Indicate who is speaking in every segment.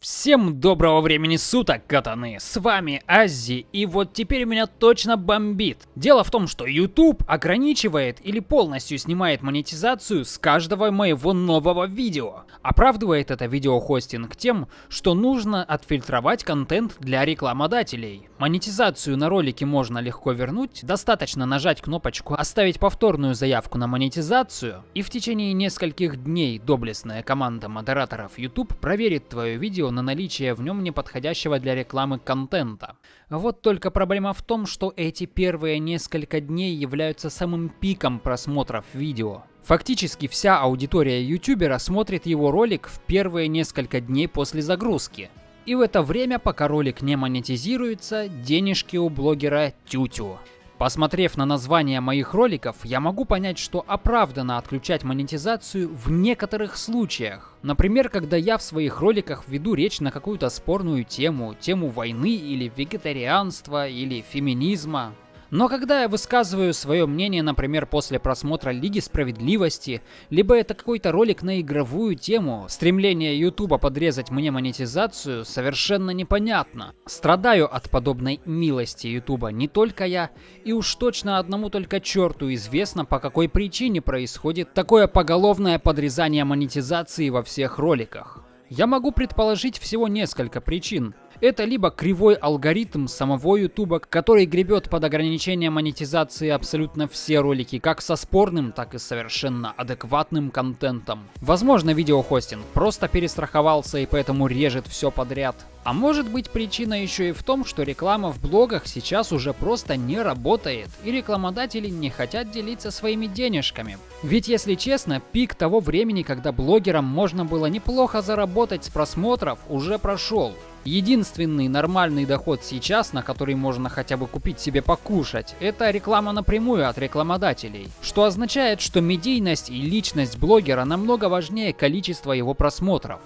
Speaker 1: Всем доброго времени суток, катаны! С вами Аззи, и вот теперь меня точно бомбит. Дело в том, что YouTube ограничивает или полностью снимает монетизацию с каждого моего нового видео. Оправдывает это видеохостинг тем, что нужно отфильтровать контент для рекламодателей. Монетизацию на ролике можно легко вернуть, достаточно нажать кнопочку «Оставить повторную заявку на монетизацию», и в течение нескольких дней доблестная команда модераторов YouTube проверит твое видео на наличие в нем неподходящего для рекламы контента. Вот только проблема в том, что эти первые несколько дней являются самым пиком просмотров видео. Фактически вся аудитория ютубера смотрит его ролик в первые несколько дней после загрузки. И в это время, пока ролик не монетизируется, денежки у блогера тютю. Посмотрев на название моих роликов, я могу понять, что оправдано отключать монетизацию в некоторых случаях. Например, когда я в своих роликах веду речь на какую-то спорную тему, тему войны или вегетарианства или феминизма. Но когда я высказываю свое мнение, например, после просмотра Лиги Справедливости, либо это какой-то ролик на игровую тему, стремление Ютуба подрезать мне монетизацию совершенно непонятно. Страдаю от подобной милости Ютуба не только я, и уж точно одному только черту известно, по какой причине происходит такое поголовное подрезание монетизации во всех роликах. Я могу предположить всего несколько причин. Это либо кривой алгоритм самого Ютуба, который гребет под ограничение монетизации абсолютно все ролики, как со спорным, так и совершенно адекватным контентом. Возможно, видеохостинг просто перестраховался и поэтому режет все подряд. А может быть причина еще и в том, что реклама в блогах сейчас уже просто не работает, и рекламодатели не хотят делиться своими денежками. Ведь если честно, пик того времени, когда блогерам можно было неплохо заработать с просмотров, уже прошел. Единственный нормальный доход сейчас, на который можно хотя бы купить себе покушать, это реклама напрямую от рекламодателей. Что означает, что медийность и личность блогера намного важнее количества его просмотров.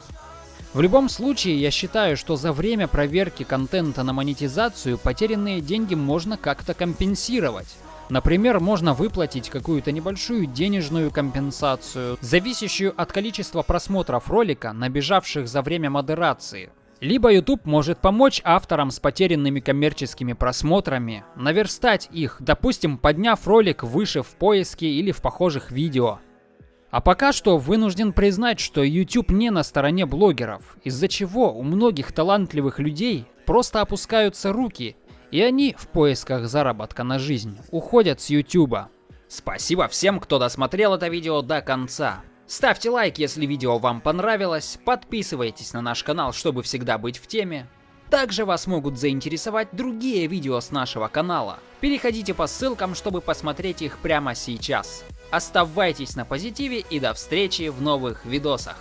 Speaker 1: В любом случае, я считаю, что за время проверки контента на монетизацию потерянные деньги можно как-то компенсировать. Например, можно выплатить какую-то небольшую денежную компенсацию, зависящую от количества просмотров ролика, набежавших за время модерации. Либо YouTube может помочь авторам с потерянными коммерческими просмотрами наверстать их, допустим, подняв ролик выше в поиске или в похожих видео. А пока что вынужден признать, что YouTube не на стороне блогеров, из-за чего у многих талантливых людей просто опускаются руки, и они в поисках заработка на жизнь уходят с YouTube. Спасибо всем, кто досмотрел это видео до конца. Ставьте лайк, если видео вам понравилось, подписывайтесь на наш канал, чтобы всегда быть в теме. Также вас могут заинтересовать другие видео с нашего канала. Переходите по ссылкам, чтобы посмотреть их прямо сейчас. Оставайтесь на позитиве и до встречи в новых видосах.